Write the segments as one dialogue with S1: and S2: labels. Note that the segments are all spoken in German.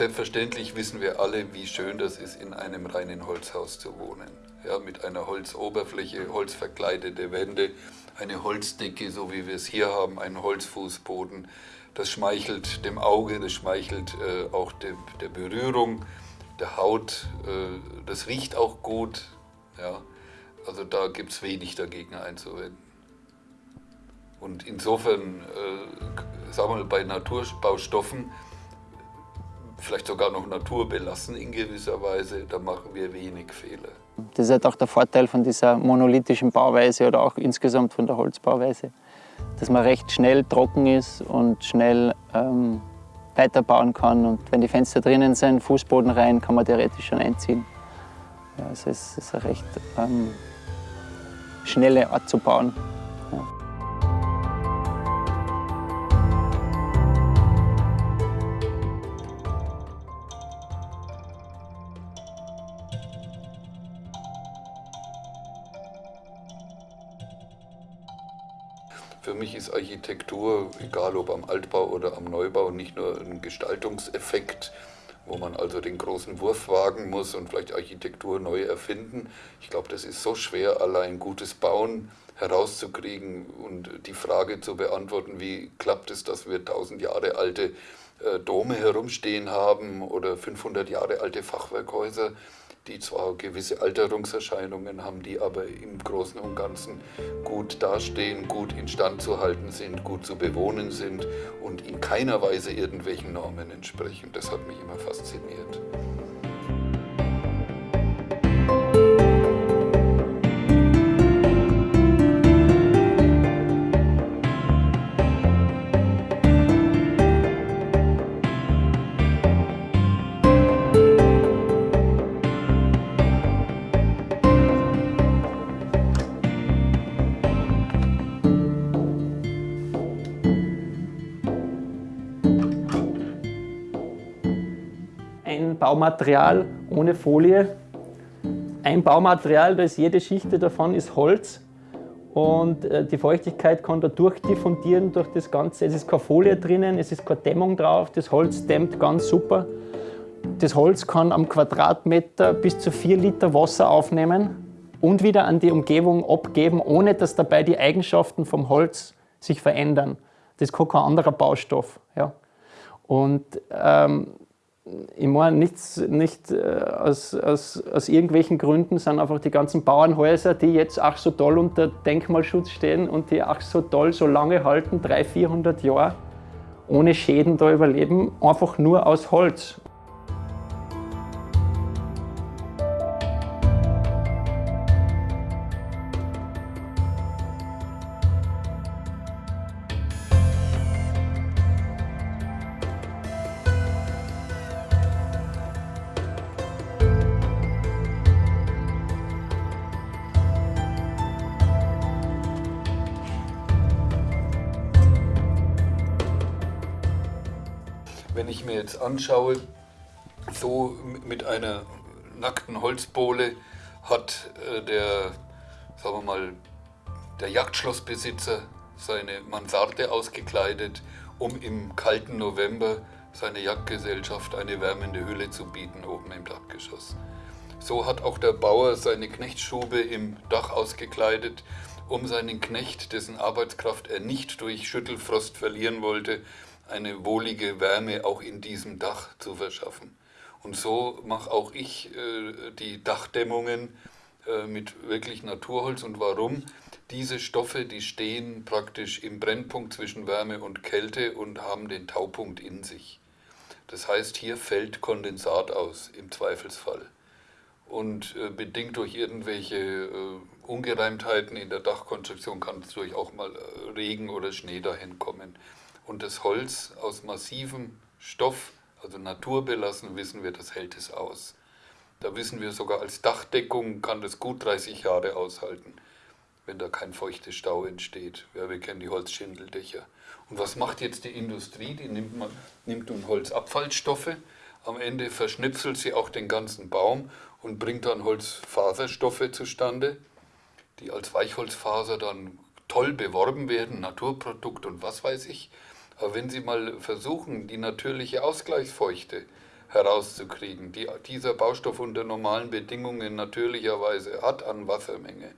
S1: Selbstverständlich wissen wir alle, wie schön das ist, in einem reinen Holzhaus zu wohnen. Ja, mit einer Holzoberfläche, holzverkleidete Wände, eine Holzdecke, so wie wir es hier haben, einen Holzfußboden. Das schmeichelt dem Auge, das schmeichelt äh, auch de, der Berührung, der Haut. Äh, das riecht auch gut. Ja. Also da gibt es wenig dagegen einzuwenden. Und insofern, äh, sagen wir mal, bei Naturbaustoffen, vielleicht sogar noch naturbelassen in gewisser Weise, da machen wir wenig Fehler.
S2: Das ist halt auch der Vorteil von dieser monolithischen Bauweise oder auch insgesamt von der Holzbauweise, dass man recht schnell trocken ist und schnell ähm, weiterbauen kann. Und wenn die Fenster drinnen sind, Fußboden rein, kann man theoretisch schon einziehen. Ja, also es ist eine recht ähm, schnelle Art zu bauen.
S1: Mich ist Architektur, egal ob am Altbau oder am Neubau, nicht nur ein Gestaltungseffekt, wo man also den großen Wurf wagen muss und vielleicht Architektur neu erfinden. Ich glaube, das ist so schwer, allein gutes Bauen herauszukriegen und die Frage zu beantworten, wie klappt es, dass wir tausend Jahre alte äh, Dome herumstehen haben oder 500 Jahre alte Fachwerkhäuser die zwar gewisse Alterungserscheinungen haben, die aber im Großen und Ganzen gut dastehen, gut instand zu halten sind, gut zu bewohnen sind und in keiner Weise irgendwelchen Normen entsprechen. Das hat mich immer fasziniert.
S3: Baumaterial ohne Folie. Ein Baumaterial, da ist jede Schicht davon ist Holz und äh, die Feuchtigkeit kann da durchdiffundieren durch das Ganze. Es ist keine Folie drinnen, es ist keine Dämmung drauf, das Holz dämmt ganz super. Das Holz kann am Quadratmeter bis zu 4 Liter Wasser aufnehmen und wieder an die Umgebung abgeben, ohne dass dabei die Eigenschaften vom Holz sich verändern. Das kann kein anderer Baustoff. Ja. Und ähm, meine, nichts, nicht äh, aus, aus, aus irgendwelchen Gründen sind einfach die ganzen Bauernhäuser, die jetzt ach so toll unter Denkmalschutz stehen und die ach so toll so lange halten, 300, 400 Jahre, ohne Schäden da überleben, einfach nur aus Holz.
S1: Wenn ich mir jetzt anschaue, so mit einer nackten Holzbohle hat äh, der, sagen wir mal, der Jagdschlossbesitzer seine Mansarde ausgekleidet, um im kalten November seiner Jagdgesellschaft eine wärmende Hülle zu bieten oben im Dachgeschoss. So hat auch der Bauer seine Knechtstube im Dach ausgekleidet, um seinen Knecht, dessen Arbeitskraft er nicht durch Schüttelfrost verlieren wollte, eine wohlige Wärme auch in diesem Dach zu verschaffen. Und so mache auch ich äh, die Dachdämmungen äh, mit wirklich Naturholz. Und warum? Diese Stoffe, die stehen praktisch im Brennpunkt zwischen Wärme und Kälte und haben den Taupunkt in sich. Das heißt, hier fällt Kondensat aus im Zweifelsfall. Und äh, bedingt durch irgendwelche äh, Ungereimtheiten in der Dachkonstruktion kann es durch auch mal äh, Regen oder Schnee dahin kommen und das Holz aus massivem Stoff, also naturbelassen, wissen wir, das hält es aus. Da wissen wir sogar als Dachdeckung kann das gut 30 Jahre aushalten, wenn da kein feuchter Stau entsteht. Ja, wir kennen die Holzschindeldächer. Und was macht jetzt die Industrie? Die nimmt, man, nimmt nun Holzabfallstoffe, am Ende verschnipselt sie auch den ganzen Baum und bringt dann Holzfaserstoffe zustande, die als Weichholzfaser dann toll beworben werden, Naturprodukt und was weiß ich. Aber wenn Sie mal versuchen, die natürliche Ausgleichsfeuchte herauszukriegen, die dieser Baustoff unter normalen Bedingungen natürlicherweise hat an Wassermenge.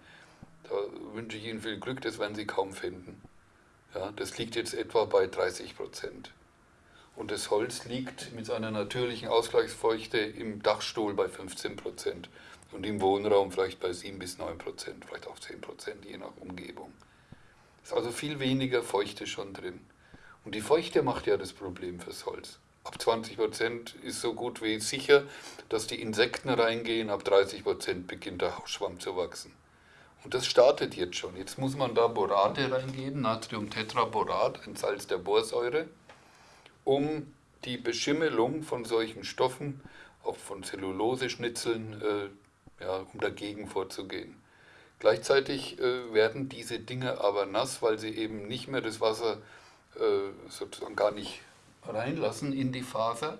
S1: Da wünsche ich Ihnen viel Glück, das werden Sie kaum finden. Ja, das liegt jetzt etwa bei 30 Prozent. Und das Holz liegt mit seiner natürlichen Ausgleichsfeuchte im Dachstuhl bei 15 Prozent und im Wohnraum vielleicht bei 7 bis 9 Prozent, vielleicht auch 10 Prozent, je nach Umgebung. Ist also viel weniger Feuchte schon drin. Und die Feuchte macht ja das Problem fürs Holz. Ab 20 Prozent ist so gut wie sicher, dass die Insekten reingehen. Ab 30 Prozent beginnt der Hausschwamm zu wachsen. Und das startet jetzt schon. Jetzt muss man da Borate reingeben, Natriumtetraborat, ein Salz der Borsäure, um die Beschimmelung von solchen Stoffen, auch von Zelluloseschnitzeln, äh, ja, um dagegen vorzugehen. Gleichzeitig äh, werden diese Dinge aber nass, weil sie eben nicht mehr das Wasser äh, sozusagen gar nicht reinlassen in die Faser,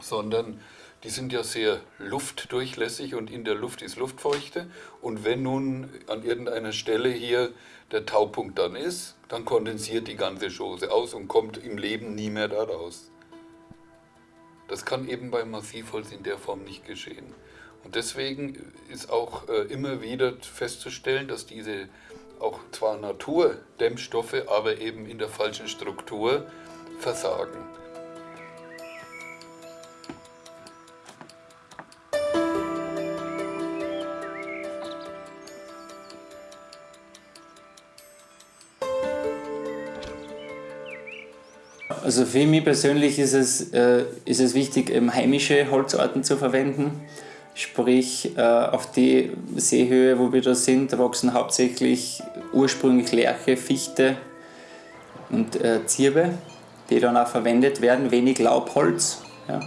S1: sondern die sind ja sehr luftdurchlässig und in der Luft ist Luftfeuchte. Und wenn nun an irgendeiner Stelle hier der Taupunkt dann ist, dann kondensiert die ganze Chose aus und kommt im Leben nie mehr da raus. Das kann eben beim Massivholz in der Form nicht geschehen. Und deswegen ist auch äh, immer wieder festzustellen, dass diese auch zwar Naturdämmstoffe, aber eben in der falschen Struktur versagen.
S2: Also für mich persönlich ist es, äh, ist es wichtig, eben heimische Holzarten zu verwenden. Sprich, äh, auf die Seehöhe, wo wir da sind, wachsen hauptsächlich ursprünglich Lärche, Fichte und äh, Zirbe die dann auch verwendet werden, wenig Laubholz. Ja.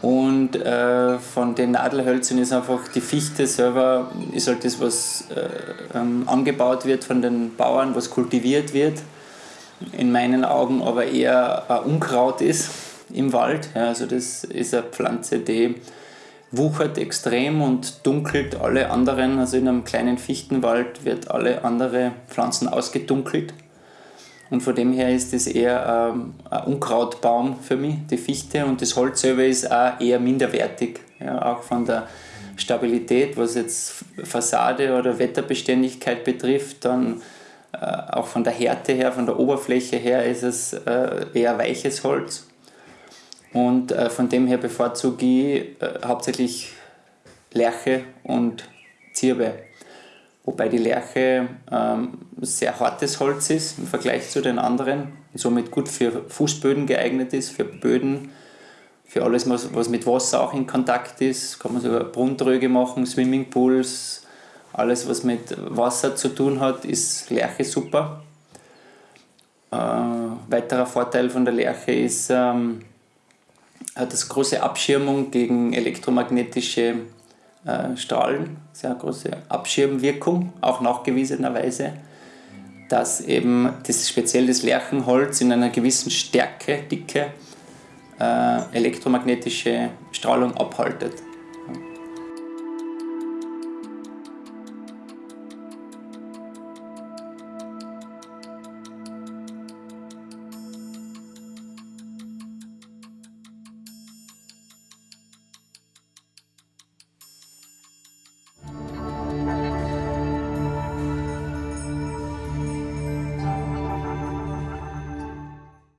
S2: Und äh, von den Nadelhölzern ist einfach die Fichte selber, ist halt das, was äh, ähm, angebaut wird von den Bauern, was kultiviert wird. In meinen Augen aber eher ein Unkraut ist im Wald. Ja, also das ist eine Pflanze, die wuchert extrem und dunkelt alle anderen. Also in einem kleinen Fichtenwald wird alle andere Pflanzen ausgedunkelt. Und von dem her ist das eher ähm, ein Unkrautbaum für mich, die Fichte. Und das Holz selber ist auch eher minderwertig. Ja, auch von der Stabilität, was jetzt Fassade oder Wetterbeständigkeit betrifft, dann äh, auch von der Härte her, von der Oberfläche her ist es äh, eher weiches Holz. Und äh, von dem her bevorzuge ich äh, hauptsächlich Lerche und Zirbe wobei die Lerche ähm, sehr hartes Holz ist im Vergleich zu den anderen und somit gut für Fußböden geeignet ist, für Böden, für alles, was, was mit Wasser auch in Kontakt ist. Kann man sogar Brunntröge machen, Swimmingpools, alles, was mit Wasser zu tun hat, ist Lerche super. Äh, weiterer Vorteil von der Lerche ist, ähm, hat das große Abschirmung gegen elektromagnetische äh, Strahlen, sehr große Abschirmwirkung, auch nachgewiesenerweise, dass eben das, speziell das Lärchenholz in einer gewissen Stärke, Dicke, äh, elektromagnetische Strahlung abhaltet.